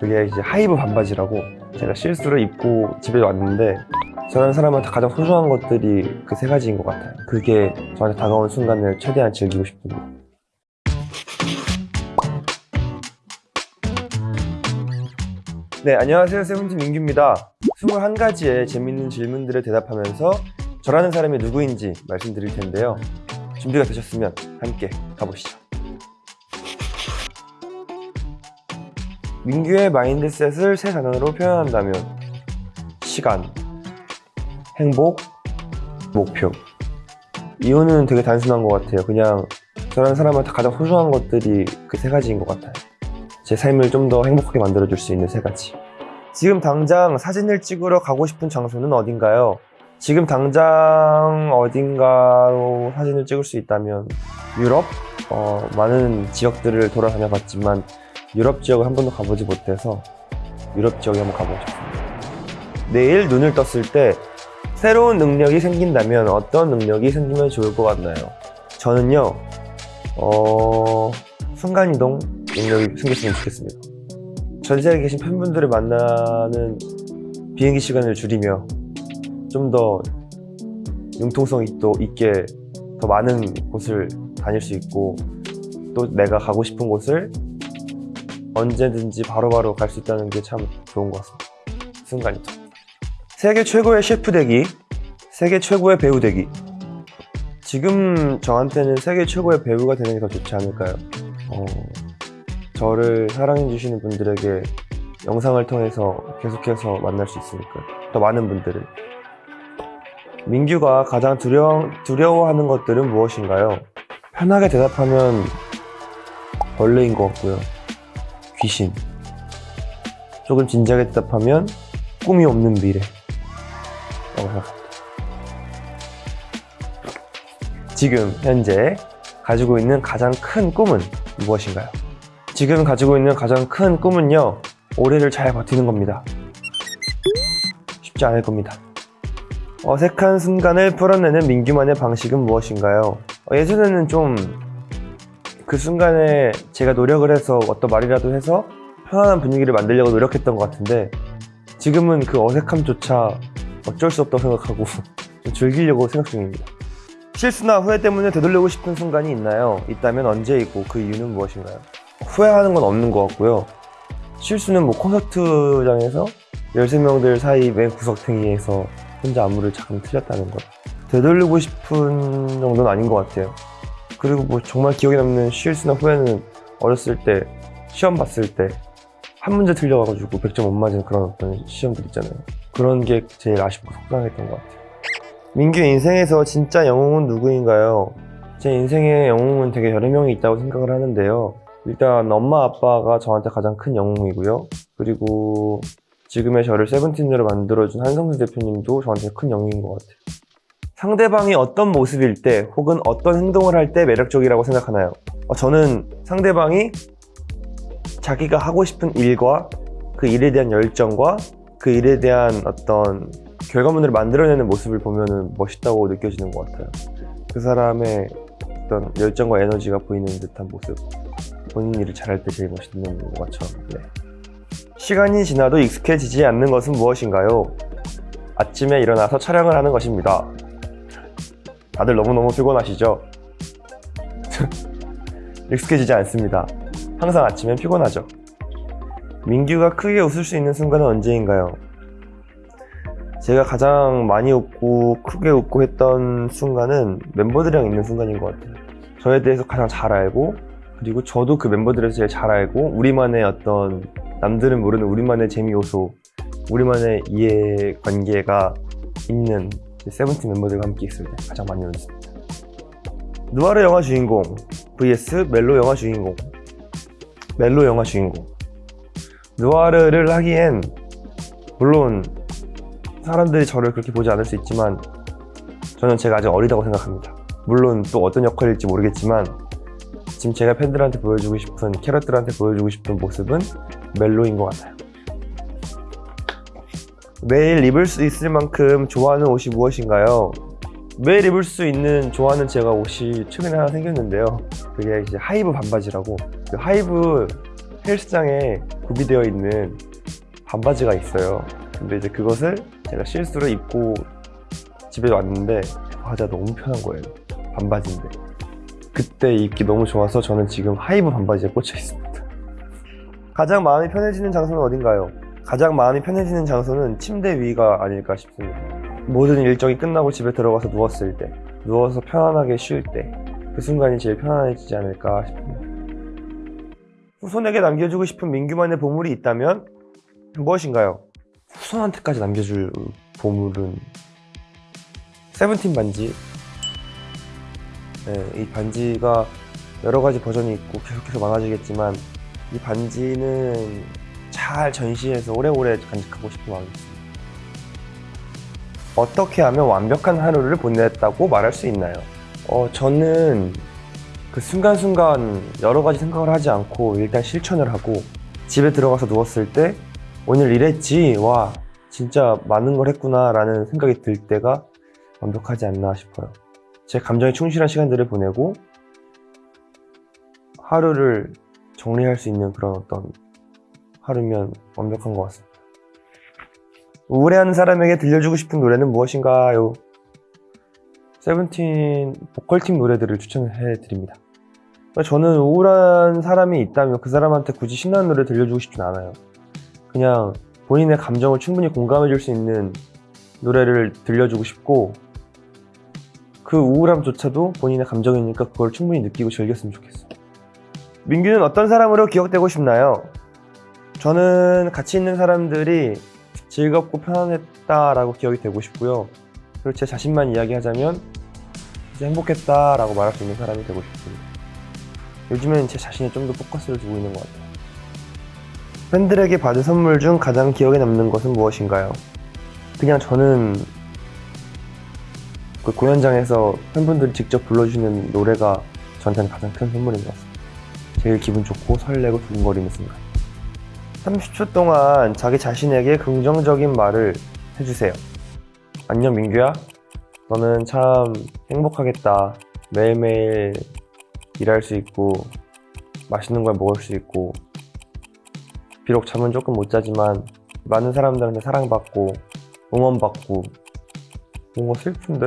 그게 이제 하이브 반바지라고 제가 실수로 입고 집에 왔는데 저라는 사람한테 가장 소중한 것들이 그 세 가지인 것 같아요. 그게 저한테 다가온 순간을 최대한 즐기고 싶습니다. 네, 안녕하세요. 세븐틴 민규입니다. 21가지의 재밌는 질문들에 대답하면서 저라는 사람이 누구인지 말씀드릴 텐데요. 준비가 되셨으면 함께 가보시죠. 민규의 mindset을 세 단어로 표현한다면 시간, 행복, 목표 이유는 되게 단순한 것 같아요 그냥 저라는 사람한테 가장 소중한 것들이 그 세 가지인 것 같아요 제 삶을 좀 더 행복하게 만들어줄 수 있는 세 가지 지금 당장 사진을 찍으러 가고 싶은 장소는 어딘가요? 지금 당장 어딘가로 사진을 찍을 수 있다면 유럽? 어, 많은 지역들을 돌아다녀 봤지만 유럽 지역을 한 번도 가보지 못해서 유럽 지역에 한번 가보고 싶습니다. 내일 눈을 떴을 때 새로운 능력이 생긴다면 어떤 능력이 생기면 좋을 것 같나요? 저는요, 어, 순간이동 능력이 생겼으면 좋겠습니다. 전 세계에 계신 팬분들을 만나는 비행기 시간을 줄이며 좀 더 융통성이 또 있게 더 많은 곳을 다닐 수 있고 또 내가 가고 싶은 곳을 언제든지 바로바로 갈 수 있다는 게 참 좋은 것 같습니다. 순간이죠. 세계 최고의 셰프 되기, 세계 최고의 배우 되기. 지금 저한테는 세계 최고의 배우가 되는 게 더 좋지 않을까요? 어, 저를 사랑해주시는 분들에게 영상을 통해서 계속해서 만날 수 있으니까 더 많은 분들을. 민규가 가장 두려, 두려워하는 것들은 무엇인가요? 편하게 대답하면 벌레인 것 같고요. 귀신. 조금 진지하게 대답하면 꿈이 없는 미래. 라고 생각합니다. 지금 현재 가지고 있는 가장 큰 꿈은 무엇인가요? 지금 가지고 있는 가장 큰 꿈은요, 올해를 잘 버티는 겁니다. 쉽지 않을 겁니다. 어색한 순간을 풀어내는 민규만의 방식은 무엇인가요? 어, 예전에는 좀 그 순간에 제가 노력을 해서 어떤 말이라도 해서 편안한 분위기를 만들려고 노력했던 것 같은데 지금은 그 어색함조차 어쩔 수 없다고 생각하고 좀 즐기려고 생각 중입니다. 실수나 후회 때문에 되돌리고 싶은 순간이 있나요? 있다면 언제이고 그 이유는 무엇인가요? 후회하는 건 없는 것 같고요. 실수는 뭐 콘서트장에서 13명들 사이 맨 구석탱이에서 혼자 안무를 잠깐 틀렸다는 것. 되돌리고 싶은 정도는 아닌 것 같아요. 그리고 뭐 정말 기억에 남는 실수나 후회는 어렸을 때 시험 봤을 때 한 문제 틀려가지고 100점 못 맞은 그런 어떤 시험들 있잖아요. 그런 게 제일 아쉽고 속상했던 것 같아요. 민규 인생에서 진짜 영웅은 누구인가요? 제 인생에 영웅은 되게 여러 명이 있다고 생각을 하는데요. 일단 엄마 아빠가 저한테 가장 큰 영웅이고요. 그리고 지금의 저를 세븐틴으로 만들어준 한성수 대표님도 저한테 큰 영웅인 것 같아요. 상대방이 어떤 모습일 때 혹은 어떤 행동을 할 때 매력적이라고 생각하나요? 어, 저는 상대방이 자기가 하고 싶은 일과 그 일에 대한 열정과 그 일에 대한 어떤 결과물을 만들어내는 모습을 보면 멋있다고 느껴지는 것 같아요. 그 사람의 어떤 열정과 에너지가 보이는 듯한 모습. 본인 일을 잘할 때 제일 멋있는 것처럼. 네. 시간이 지나도 익숙해지지 않는 것은 무엇인가요? 아침에 일어나서 촬영을 하는 것입니다. 다들 너무너무 피곤하시죠? 익숙해지지 않습니다. 항상 아침엔 피곤하죠. 민규가 크게 웃을 수 있는 순간은 언제인가요? 제가 가장 많이 웃고 크게 웃고 했던 순간은 멤버들이랑 있는 순간인 것 같아요. 저에 대해서 가장 잘 알고 그리고 저도 그 멤버들에서 제일 잘 알고 우리만의 어떤 남들은 모르는 우리만의 재미 요소 우리만의 이해관계가 있는 세븐틴 멤버들과 함께 있을 때 가장 많이 웃습니다. 누아르 영화 주인공 vs 멜로 영화 주인공 멜로 영화 주인공 누아르를 하기엔 물론 사람들이 저를 그렇게 보지 않을 수 있지만 저는 제가 아직 어리다고 생각합니다. 물론 또 어떤 역할일지 모르겠지만 지금 제가 팬들한테 보여주고 싶은 캐럿들한테 보여주고 싶은 모습은 멜로인 것 같아요. 매일 입을 수 있을 만큼 좋아하는 옷이 무엇인가요? 매일 입을 수 있는 좋아하는 제가 옷이 최근에 하나 생겼는데요. 그게 이제 하이브 반바지라고 그 하이브 헬스장에 구비되어 있는 반바지가 있어요. 근데 이제 그것을 제가 실수로 입고 집에 왔는데 바지가 너무 편한 거예요. 반바지인데. 그때 입기 너무 좋아서 저는 지금 하이브 반바지에 꽂혀 있습니다. 가장 마음이 편해지는 장소는 어딘가요? 가장 마음이 편해지는 장소는 침대 위가 아닐까 싶습니다. 모든 일정이 끝나고 집에 들어가서 누웠을 때, 누워서 편안하게 쉴 때, 그 순간이 제일 편안해지지 않을까 싶습니다. 후손에게 남겨주고 싶은 민규만의 보물이 있다면 무엇인가요? 후손한테까지 남겨줄 보물은 세븐틴 반지. 네, 이 반지가 여러 가지 버전이 있고 계속해서 많아지겠지만 이 반지는 잘 전시해서 오래오래 간직하고 싶은 마음이 있습니다. 어떻게 하면 완벽한 하루를 보냈다고 말할 수 있나요? 어, 저는 그 순간순간 여러 가지 생각을 하지 않고 일단 실천을 하고 집에 들어가서 누웠을 때 오늘 이랬지 와 진짜 많은 걸 했구나 라는 생각이 들 때가 완벽하지 않나 싶어요 제 감정에 충실한 시간들을 보내고 하루를 정리할 수 있는 그런 어떤 하루면 완벽한 것 같습니다 우울해하는 사람에게 들려주고 싶은 노래는 무엇인가요? 세븐틴 보컬팀 노래들을 추천해 드립니다. 저는 우울한 사람이 있다면 그 사람한테 굳이 신나는 노래 들려주고 싶진 않아요. 그냥 본인의 감정을 충분히 공감해 줄 수 있는 노래를 들려주고 싶고 그 우울함조차도 본인의 감정이니까 그걸 충분히 느끼고 즐겼으면 좋겠어요. 민규는 어떤 사람으로 기억되고 싶나요? 저는 같이 있는 사람들이 즐겁고 편안했다라고 기억이 되고 싶고요. 그리고 제 자신만 이야기하자면 이제 행복했다라고 말할 수 있는 사람이 되고 싶습니다. 요즘엔 제 자신에 좀 더 포커스를 두고 있는 것 같아요. 팬들에게 받은 선물 중 가장 기억에 남는 것은 무엇인가요? 그냥 저는 그 공연장에서 팬분들이 직접 불러주시는 노래가 저한테는 가장 큰 선물인 것 같습니다. 제일 기분 좋고 설레고 두근거리는 순간. 30초 동안 자기 자신에게 긍정적인 말을 해주세요. 안녕 민규야. 너는 참 행복하겠다. 매일매일 일할 수 있고 맛있는 걸 먹을 수 있고 비록 잠은 조금 못 자지만 많은 사람들한테 사랑받고 응원받고 뭔가 슬픈데?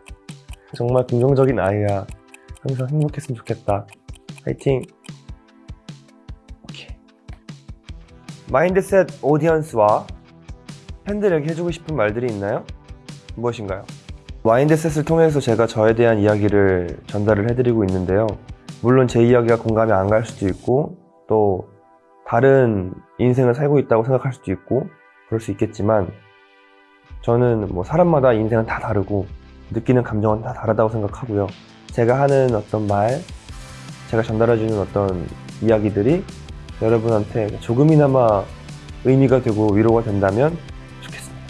정말 긍정적인 아이야. 항상 행복했으면 좋겠다. 화이팅! mindset audience와 팬들에게 해주고 싶은 말들이 있나요? 무엇인가요? mindset을 통해서 제가 저에 대한 이야기를 전달을 해드리고 있는데요. 물론 제 이야기가 공감이 안 갈 수도 있고 또 다른 인생을 살고 있다고 생각할 수도 있고 그럴 수 있겠지만 저는 뭐 사람마다 인생은 다 다르고 느끼는 감정은 다 다르다고 생각하고요. 제가 하는 어떤 말, 제가 전달해주는 어떤 이야기들이 여러분한테 조금이나마 의미가 되고 위로가 된다면 좋겠습니다.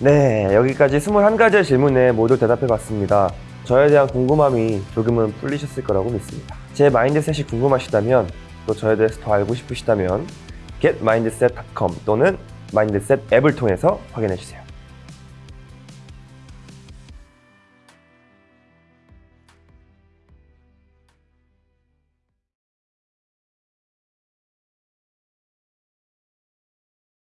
네, 여기까지 21가지의 질문에 모두 대답해 봤습니다. 저에 대한 궁금함이 조금은 풀리셨을 거라고 믿습니다. 제 마인드셋이 궁금하시다면 또 저에 대해서 더 알고 싶으시다면 getmindset.com 또는 마인드셋 앱을 통해서 확인해 주세요.